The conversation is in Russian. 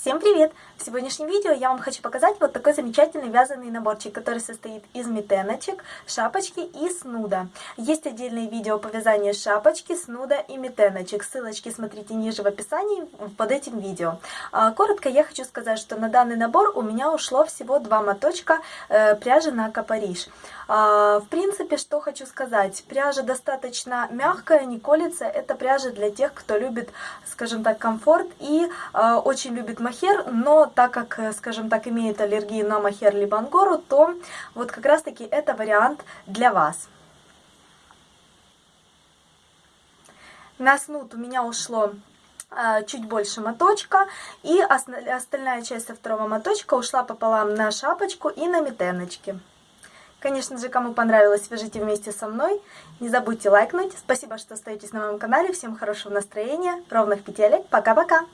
Всем привет! В сегодняшнем видео я вам хочу показать вот такой замечательный вязаный наборчик, который состоит из метеночек, шапочки и снуда. Есть отдельные видео по вязанию шапочки, снуда и метеночек. Ссылочки смотрите ниже в описании под этим видео. А, коротко я хочу сказать, что на данный набор у меня ушло всего два моточка э, пряжи на Капариш. А, в принципе, что хочу сказать. Пряжа достаточно мягкая, не колется. Это пряжа для тех, кто любит, скажем так, комфорт и а, очень любит махер, но так как, э, скажем так, имеет аллергию на махер либо ангору, то вот как раз таки это вариант для вас. На снуд у меня ушло э, чуть больше моточка, и остальная часть со второго моточка ушла пополам на шапочку и на метеночки. Конечно же, кому понравилось, вяжите вместе со мной. Не забудьте лайкнуть. Спасибо, что остаетесь на моем канале. Всем хорошего настроения, ровных петелек. Пока-пока!